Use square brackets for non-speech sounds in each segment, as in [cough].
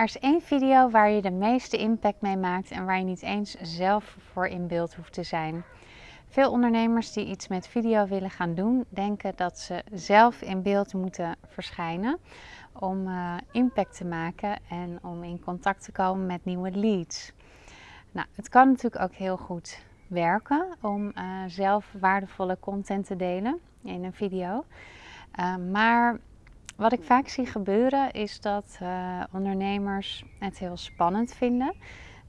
Er is één video waar je de meeste impact mee maakt en waar je niet eens zelf voor in beeld hoeft te zijn. Veel ondernemers die iets met video willen gaan doen, denken dat ze zelf in beeld moeten verschijnen om uh, impact te maken en om in contact te komen met nieuwe leads. Nou, het kan natuurlijk ook heel goed werken om uh, zelf waardevolle content te delen in een video. Uh, maar wat ik vaak zie gebeuren is dat uh, ondernemers het heel spannend vinden.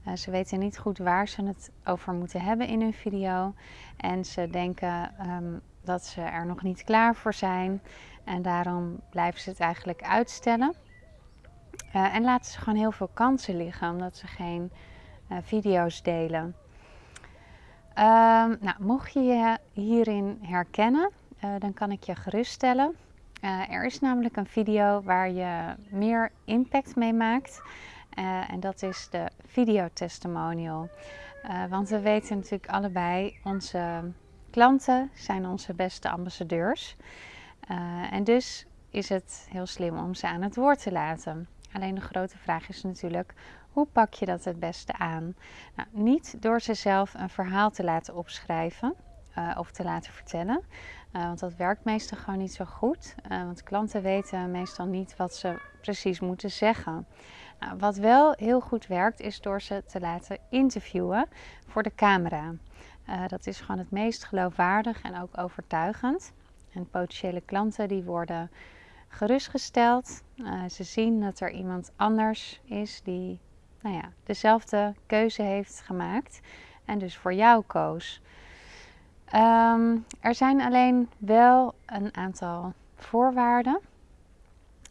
Uh, ze weten niet goed waar ze het over moeten hebben in hun video. En ze denken um, dat ze er nog niet klaar voor zijn. En daarom blijven ze het eigenlijk uitstellen. Uh, en laten ze gewoon heel veel kansen liggen omdat ze geen video's delen. Um, nou, mocht je je hierin herkennen, dan kan ik je geruststellen. Uh, er is namelijk een video waar je meer impact mee maakt. Uh, en dat is de videotestimonial. Uh, want we weten natuurlijk allebei, onze klanten zijn onze beste ambassadeurs. en dus is het heel slim om ze aan het woord te laten. Alleen de grote vraag is natuurlijk, hoe pak je dat het beste aan? Nou, niet door ze zelf een verhaal te laten opschrijven of te laten vertellen. Uh, want dat werkt meestal gewoon niet zo goed. Uh, want klanten weten meestal niet wat ze precies moeten zeggen. Nou, wat wel heel goed werkt, is door ze te laten interviewen voor de camera. Uh, dat is gewoon het meest geloofwaardig en ook overtuigend. En potentiële klanten die worden gerustgesteld. ze zien dat er iemand anders is die nou ja, dezelfde keuze heeft gemaakt en dus voor jou koos. Um, er zijn alleen wel een aantal voorwaarden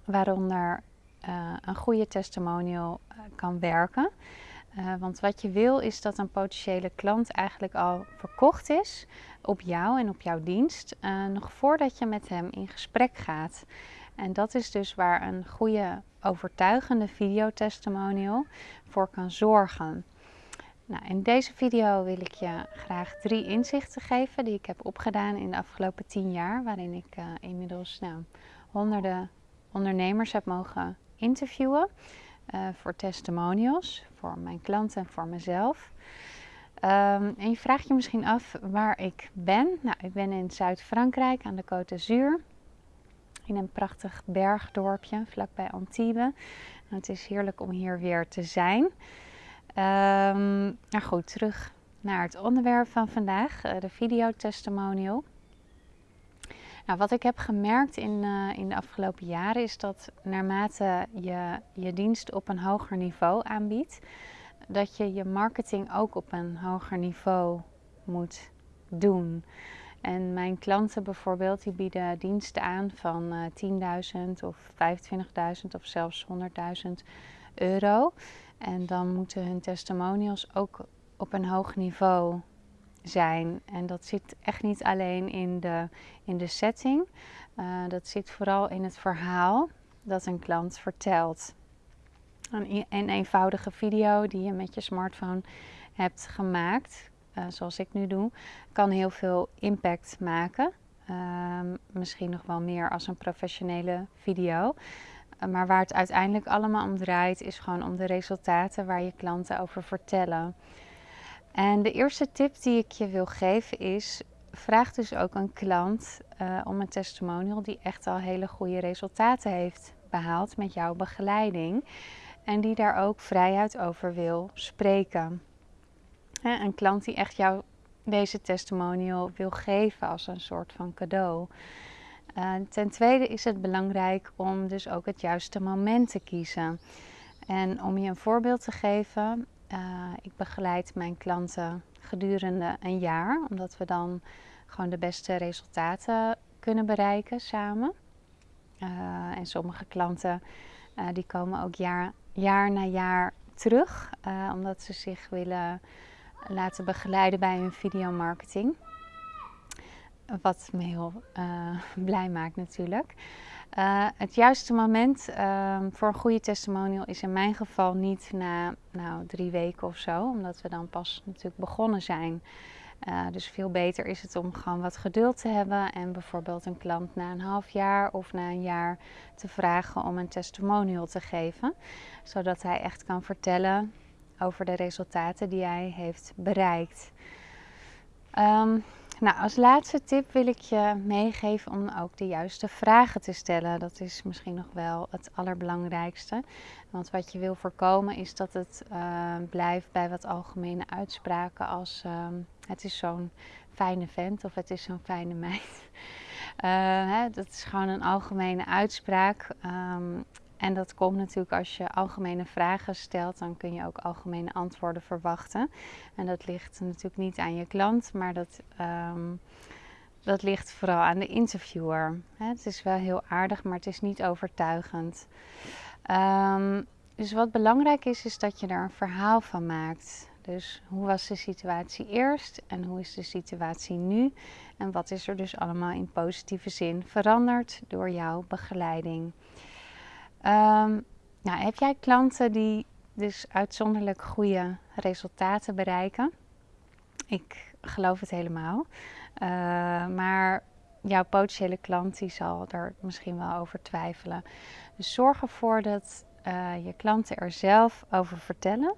waaronder uh, een goede testimonial uh, kan werken. Uh, want wat je wil is dat een potentiële klant eigenlijk al verkocht is op jou en op jouw dienst, nog voordat je met hem in gesprek gaat. En dat is dus waar een goede overtuigende videotestimonial voor kan zorgen. Nou, in deze video wil ik je graag drie inzichten geven die ik heb opgedaan in de afgelopen tien jaar, waarin ik uh, inmiddels nou, honderden ondernemers heb mogen interviewen uh, voor testimonials, voor mijn klanten en voor mezelf. Um, en je vraagt je misschien af waar ik ben. Nou, ik ben in Zuid-Frankrijk aan de Côte d'Azur. In een prachtig bergdorpje vlakbij Antibes. En het is heerlijk om hier weer te zijn. Um, nou goed, terug naar het onderwerp van vandaag, uh, de videotestimonial. Nou, wat ik heb gemerkt in, uh, in de afgelopen jaren is dat naarmate je je dienst op een hoger niveau aanbiedt, dat je je marketing ook op een hoger niveau moet doen. En mijn klanten bijvoorbeeld, die bieden diensten aan van uh, 10.000 of 25.000 of zelfs 100.000 euro. En dan moeten hun testimonials ook op een hoog niveau zijn. En dat zit echt niet alleen in de, in de setting. Uh, dat zit vooral in het verhaal dat een klant vertelt. Een, een eenvoudige video die je met je smartphone hebt gemaakt, uh, zoals ik nu doe, kan heel veel impact maken. Uh, misschien nog wel meer als een professionele video. Maar waar het uiteindelijk allemaal om draait, is gewoon om de resultaten waar je klanten over vertellen. En de eerste tip die ik je wil geven is: vraag dus ook een klant uh, om een testimonial die echt al hele goede resultaten heeft behaald met jouw begeleiding. En die daar ook vrijheid over wil spreken. een klant die echt jou deze testimonial wil geven als een soort van cadeau. Uh, ten tweede is het belangrijk om dus ook het juiste moment te kiezen. En om je een voorbeeld te geven, uh, ik begeleid mijn klanten gedurende een jaar, omdat we dan gewoon de beste resultaten kunnen bereiken samen. Uh, en sommige klanten die komen ook jaar, jaar na jaar terug, omdat ze zich willen laten begeleiden bij hun videomarketing. Wat me heel uh, [laughs] blij maakt natuurlijk. Uh, het juiste moment uh, voor een goede testimonial is in mijn geval niet na nou, drie weken of zo, omdat we dan pas natuurlijk begonnen zijn. Uh, dus veel beter is het om gewoon wat geduld te hebben en bijvoorbeeld een klant na een half jaar of na een jaar te vragen om een testimonial te geven, zodat hij echt kan vertellen over de resultaten die hij heeft bereikt. Um, nou, als laatste tip wil ik je meegeven om ook de juiste vragen te stellen. Dat is misschien nog wel het allerbelangrijkste. Want wat je wil voorkomen is dat het uh, blijft bij wat algemene uitspraken als uh, het is zo'n fijne vent of het is zo'n fijne meid. Uh, [laughs] hè, dat is gewoon een algemene uitspraak. Um, en dat komt natuurlijk als je algemene vragen stelt, dan kun je ook algemene antwoorden verwachten. En dat ligt natuurlijk niet aan je klant, maar dat, um, dat ligt vooral aan de interviewer. Het is wel heel aardig, maar het is niet overtuigend. Um, dus wat belangrijk is, is dat je er een verhaal van maakt. Dus hoe was de situatie eerst en hoe is de situatie nu? En wat is er dus allemaal in positieve zin veranderd door jouw begeleiding? Um, nou, heb jij klanten die dus uitzonderlijk goede resultaten bereiken? Ik geloof het helemaal. Uh, maar jouw potentiële klant die zal er misschien wel over twijfelen. Dus zorg ervoor dat uh, je klanten er zelf over vertellen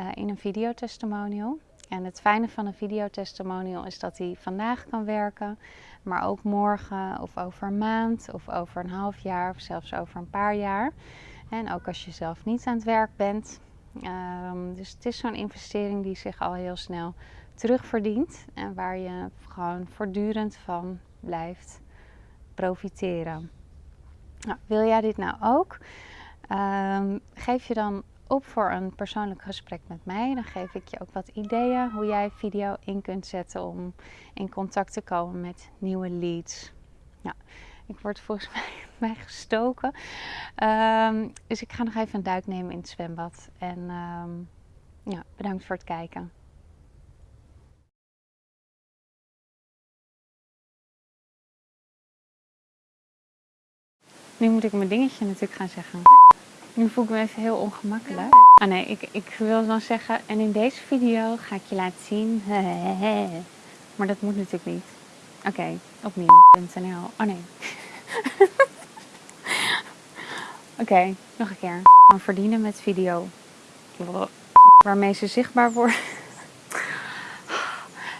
uh, in een videotestimonial. En het fijne van een videotestimonial is dat hij vandaag kan werken, maar ook morgen of over een maand of over een half jaar of zelfs over een paar jaar. En ook als je zelf niet aan het werk bent. Um, dus het is zo'n investering die zich al heel snel terugverdient en waar je gewoon voortdurend van blijft profiteren. Nou, wil jij dit nou ook? Um, geef je dan op voor een persoonlijk gesprek met mij. Dan geef ik je ook wat ideeën hoe jij video in kunt zetten om in contact te komen met nieuwe leads. Nou, ik word volgens [laughs] mij, gestoken. Um, dus ik ga nog even een duik nemen in het zwembad. En um, ja, bedankt voor het kijken. Nu moet ik mijn dingetje natuurlijk gaan zeggen. Nu voel ik me even heel ongemakkelijk. Ah nee, ik, ik wil dan zeggen, en in deze video ga ik je laten zien. [laughs] Maar dat moet natuurlijk niet. Oké, okay, opnieuw.nl. Oh nee. [laughs] Oké, okay, nog een keer. Gewoon verdienen met video. Waarmee ze zichtbaar worden. [laughs]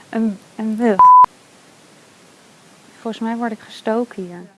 Een, een bug. Volgens mij word ik gestoken hier.